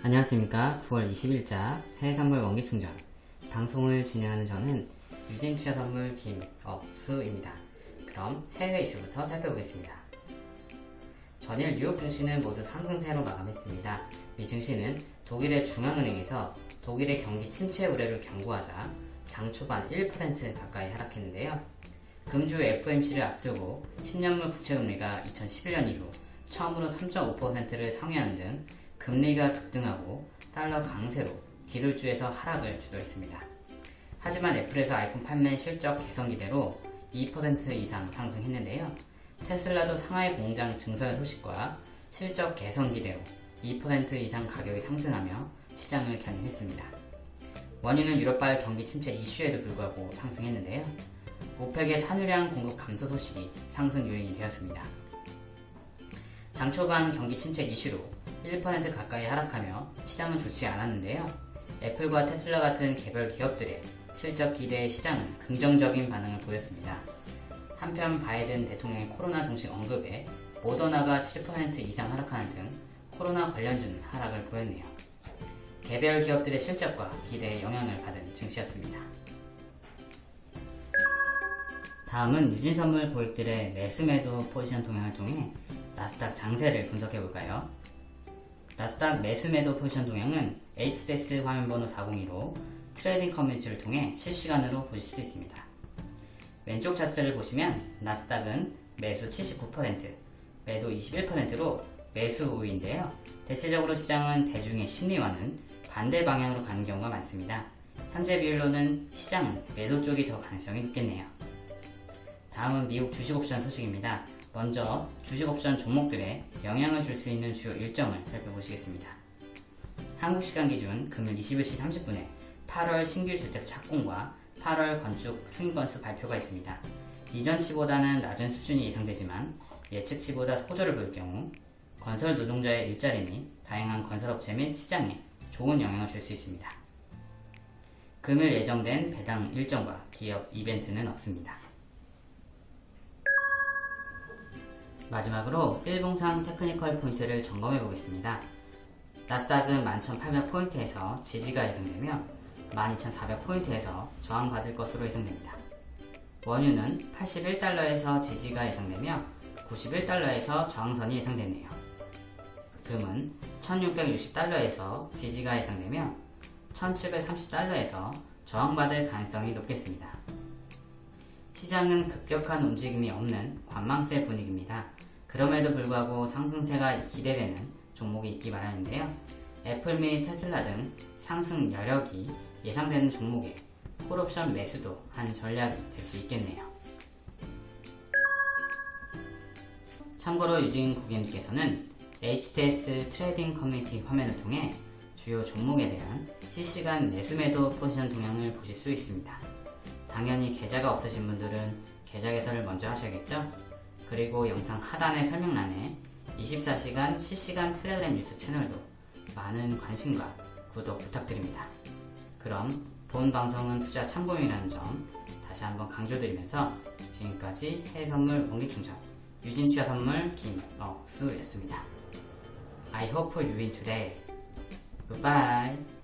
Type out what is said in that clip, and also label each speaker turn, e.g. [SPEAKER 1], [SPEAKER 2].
[SPEAKER 1] 안녕하십니까. 9월 20일자 해외선물 원기충전. 방송을 진행하는 저는 유진투자선물 김억수입니다. 그럼 해외 이슈부터 살펴보겠습니다. 전일 뉴욕 증시는 모두 상승세로 마감했습니다. 미 증시는 독일의 중앙은행에서 독일의 경기 침체 우려를 경고하자 장 초반 1% 가까이 하락했는데요. 금주 FOMC를 앞두고 10년물 국채금리가 2011년 이후 처음으로 3.5%를 상회하는 등 금리가 급등하고 달러 강세로 기술주에서 하락을 주도했습니다. 하지만 애플에서 아이폰 판매 실적 개선 기대로 2% 이상 상승했는데요. 테슬라도 상하이 공장 증설 소식과 실적 개선 기대로 2% 이상 가격이 상승하며 시장을 견인했습니다. 원유는 유럽발 경기 침체 이슈에도 불구하고 상승했는데요. 오펙의 산유량 공급 감소 소식이 상승 요인이 되었습니다. 장 초반 경기 침체 이슈로 1% 가까이 하락하며 시장은 좋지 않았는데요. 애플과 테슬라 같은 개별 기업들의 실적 기대에 시장은 긍정적인 반응을 보였습니다. 한편 바이든 대통령의 코로나 종식 언급에 모더나가 7% 이상 하락하는 등 코로나 관련주는 하락을 보였네요. 개별 기업들의 실적과 기대에 영향을 받은 증시였습니다. 다음은 유진선물 고객들의 매수매도 포지션 동향을 통해 나스닥 장세를 분석해 볼까요? 나스닥 매수매도 포지션 동향은 HTS 화면번호 402로 trading 커뮤니티를 통해 실시간으로 보실 수 있습니다. 왼쪽 차트를 보시면 나스닥은 매수 79%, 매도 21%로 매수 우위인데요. 대체적으로 시장은 대중의 심리와는 반대 방향으로 가는 경우가 많습니다. 현재 비율로는 시장은 매도 쪽이 더 가능성이 높겠네요. 다음은 미국 주식옵션 소식입니다. 먼저 주식옵션 종목들에 영향을 줄 수 있는 주요 일정을 살펴보시겠습니다. 한국 시간 기준 금일 21시 30분에 8월 신규 주택 착공과 8월 건축 승인 건수 발표가 있습니다. 이전치보다는 낮은 수준이 예상되지만 예측치보다 호조를 볼 경우 건설 노동자의 일자리 및 다양한 건설업체 및 시장에 좋은 영향을 줄 수 있습니다. 금일 예정된 배당 일정과 기업 이벤트는 없습니다. 마지막으로 일봉상 테크니컬 포인트를 점검해 보겠습니다. 나스닥은 11,800포인트에서 지지가 예상되며 12,400포인트에서 저항받을 것으로 예상됩니다. 원유는 81달러에서 지지가 예상되며 91달러에서 저항선이 예상되네요. 금은 1660달러에서 지지가 예상되며 1730달러에서 저항받을 가능성이 높겠습니다. 시장은 급격한 움직임이 없는 관망세 분위기입니다. 그럼에도 불구하고 상승세가 기대되는 종목이 있기 마련인데요. 애플 및 테슬라 등 상승 여력이 예상되는 종목에 콜옵션 매수도 한 전략이 될 수 있겠네요. 참고로 유진 고객님께서는 HTS trading 커뮤니티 화면을 통해 주요 종목에 대한 실시간 매수매도 포지션 동향을 보실 수 있습니다. 당연히 계좌가 없으신 분들은 계좌 개설을 먼저 하셔야겠죠? 그리고 영상 하단의 설명란에 24시간 실시간 텔레그램 뉴스 채널도 많은 관심과 구독 부탁드립니다. 그럼 본 방송은 투자 참고용이라는 점 다시 한번 강조드리면서 지금까지 해외선물 원기충전 유진투자 선물 김억수였습니다. I hope you win today. Goodbye.